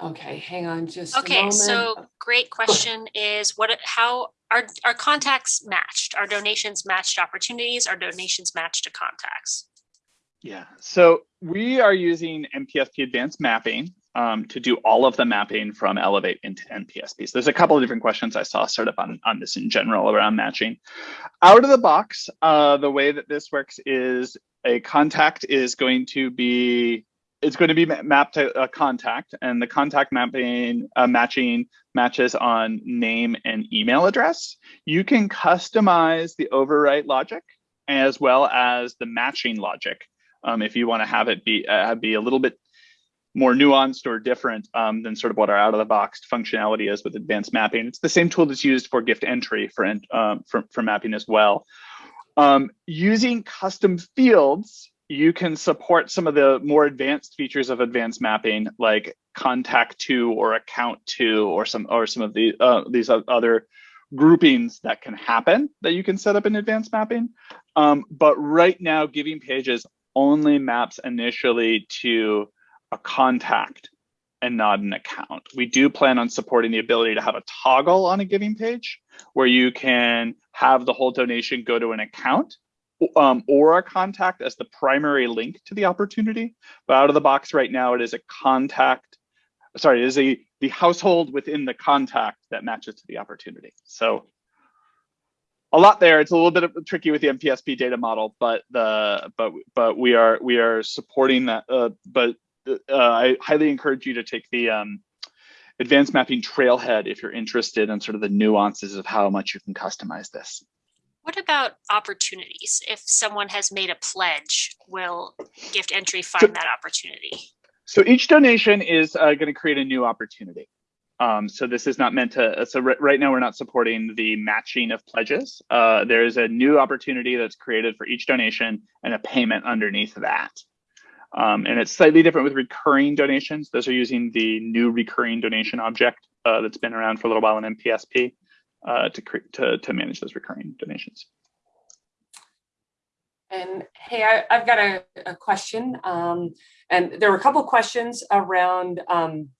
Okay, hang on just okay, so great question is what how are our contacts matched? Are donations matched opportunities? Are donations matched to contacts? Yeah, so we are using NPSP advanced mapping um, to do all of the mapping from Elevate into NPSP. So there's a couple of different questions I saw sort of on, on this in general around matching. Out of the box, uh, the way that this works is a contact is going to be it's going to be mapped to a contact and the contact mapping uh, matching matches on name and email address. You can customize the overwrite logic as well as the matching logic um, if you want to have it be uh, be a little bit more nuanced or different um, than sort of what our out of the box functionality is with advanced mapping. It's the same tool that's used for gift entry for, um, for, for mapping as well. Um, using custom fields you can support some of the more advanced features of advanced mapping like contact to or account to or some or some of the uh, these other groupings that can happen that you can set up in advanced mapping. Um, but right now giving pages only maps initially to a contact and not an account. We do plan on supporting the ability to have a toggle on a giving page where you can have the whole donation go to an account um, or a contact as the primary link to the opportunity. But out of the box right now, it is a contact, sorry, it is a the household within the contact that matches to the opportunity. So a lot there. It's a little bit tricky with the NPSP data model, but the but but we are we are supporting that. Uh, but uh, I highly encourage you to take the um, advanced mapping trailhead if you're interested in sort of the nuances of how much you can customize this. What about opportunities? If someone has made a pledge, will gift entry find so, that opportunity? So each donation is uh, going to create a new opportunity. Um, so this is not meant to, so right now we're not supporting the matching of pledges. Uh, there is a new opportunity that's created for each donation and a payment underneath that. Um, and it's slightly different with recurring donations. Those are using the new recurring donation object uh, that's been around for a little while in NPSP uh, to, to, to manage those recurring donations. And hey, I, have got a, a question. Um, and there were a couple questions around um,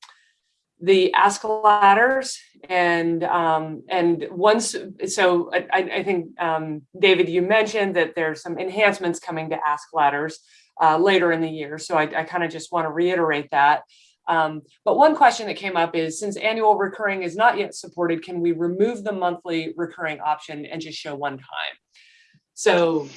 the ask ladders and um, and once so I, I think um, David you mentioned that there's some enhancements coming to ask ladders uh, later in the year so I, I kind of just want to reiterate that um, but one question that came up is since annual recurring is not yet supported, can we remove the monthly recurring option and just show one time? So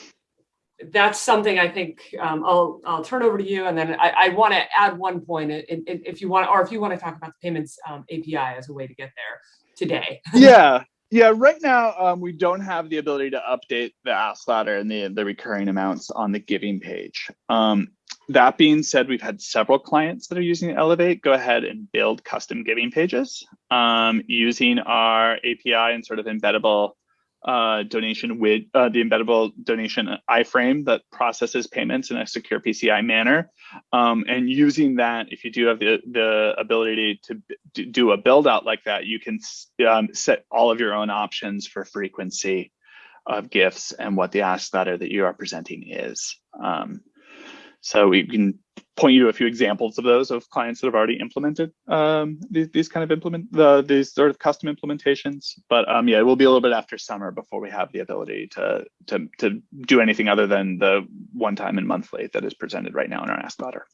that's something I think um, I'll I'll turn over to you, and then I, I want to add one point if you want, or if you want to talk about the payments um, API as a way to get there today. yeah, yeah. Right now, um, we don't have the ability to update the ask ladder and the the recurring amounts on the giving page. Um, that being said, we've had several clients that are using Elevate go ahead and build custom giving pages um, using our API and sort of embeddable uh, donation with uh, the embeddable donation iframe that processes payments in a secure PCI manner. Um, and using that, if you do have the, the ability to do a build out like that, you can um, set all of your own options for frequency of gifts and what the ask ladder that you are presenting is. Um, so we can point you to a few examples of those of clients that have already implemented um, these, these kind of implement the these sort of custom implementations. But um, yeah, it will be a little bit after summer before we have the ability to to to do anything other than the one time and monthly that is presented right now in our ask ladder.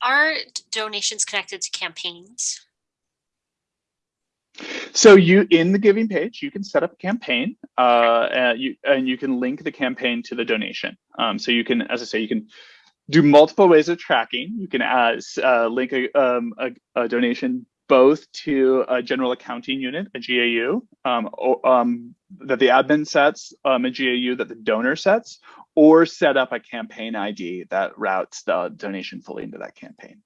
Are donations connected to campaigns? So you in the giving page, you can set up a campaign, uh, and you and you can link the campaign to the donation. Um, so you can, as I say, you can do multiple ways of tracking. You can uh, uh, link a, um, a, a, donation both to a general accounting unit, a GAU, um, or, um, that the admin sets, um, a GAU that the donor sets, or set up a campaign ID that routes the donation fully into that campaign.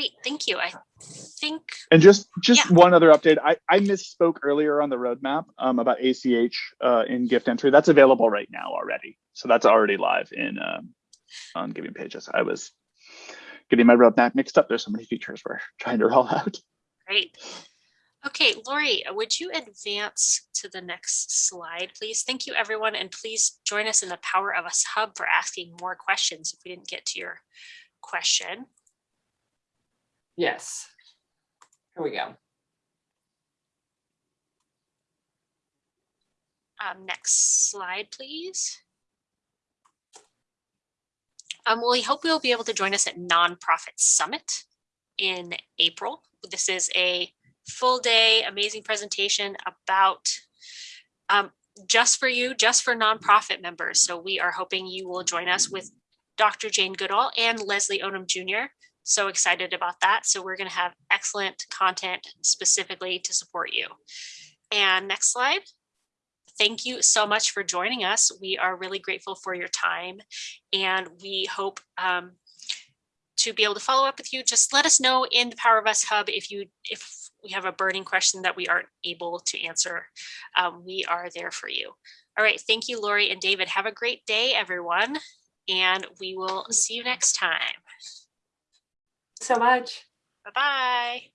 Great, thank you. I think, And just just Yeah. one other update. I, I misspoke earlier on the roadmap um, about ACH uh, in gift entry. That's available right now already. So that's already live in um, on Giving Pages. I was getting my roadmap mixed up. There's so many features we're trying to roll out. great. Okay, Lori, would you advance to the next slide, please? Thank you, everyone, and please join us in the Power of Us Hub for asking more questions if we didn't get to your question. Yes. Here we go. Um, next slide, please. Um, well, we hope you'll be able to join us at Nonprofit Summit in April. This is a full day, amazing presentation about um, just for you, just for nonprofit members. So we are hoping you will join us with Dr. Jane Goodall and Leslie Odom Jr. So excited about that. So we're going to have excellent content specifically to support you. And next slide thank you so much for joining us. We are really grateful for your time and we hope um, to be able to follow up with you. Just let us know in the Power of Us Hub if you if we have a burning question that we aren't able to answer. Um, we are there for you. All right. Thank you, Lori and David. Have a great day, everyone. And we will see you next time. So much. Bye-bye.